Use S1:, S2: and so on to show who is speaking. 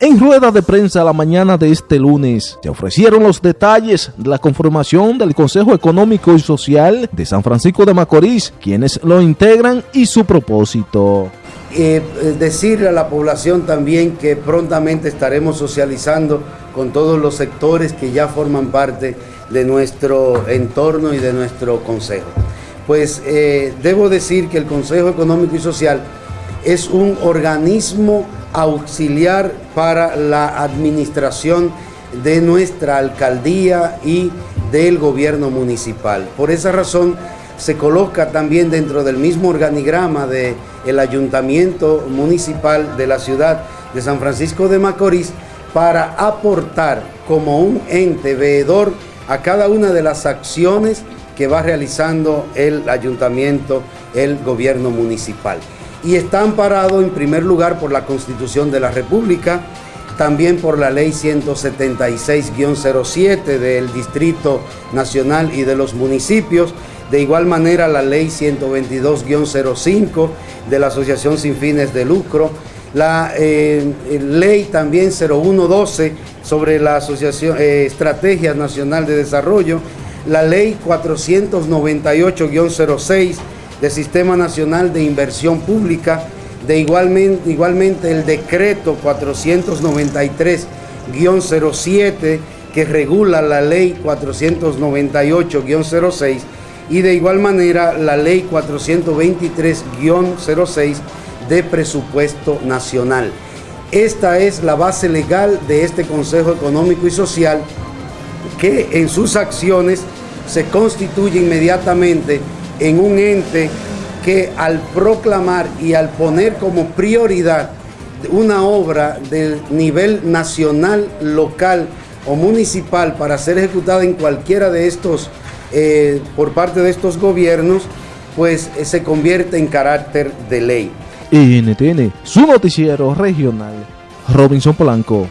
S1: En rueda de prensa la mañana de este lunes se ofrecieron los detalles de la conformación del Consejo Económico y Social de San Francisco de Macorís, quienes lo integran y su propósito.
S2: Eh, decirle a la población también que prontamente estaremos socializando con todos los sectores que ya forman parte de nuestro entorno y de nuestro consejo. Pues eh, debo decir que el Consejo Económico y Social es un organismo auxiliar para la administración de nuestra alcaldía y del gobierno municipal. Por esa razón se coloca también dentro del mismo organigrama del el ayuntamiento municipal de la ciudad de San Francisco de Macorís para aportar como un ente veedor a cada una de las acciones que va realizando el ayuntamiento, el gobierno municipal y está amparado en primer lugar por la Constitución de la República, también por la Ley 176-07 del Distrito Nacional y de los municipios, de igual manera la Ley 122-05 de la Asociación Sin Fines de Lucro, la eh, Ley también 0112 sobre la Asociación eh, Estrategia Nacional de Desarrollo, la Ley 498-06 del Sistema Nacional de Inversión Pública, de igualmente, igualmente el decreto 493-07 que regula la ley 498-06 y de igual manera la ley 423-06 de presupuesto nacional. Esta es la base legal de este Consejo Económico y Social que en sus acciones se constituye inmediatamente en un ente que al proclamar y al poner como prioridad una obra del nivel nacional, local o municipal para ser ejecutada en cualquiera de estos, eh, por parte de estos gobiernos, pues eh, se convierte en carácter de ley.
S1: NTN, su noticiero regional, Robinson Polanco.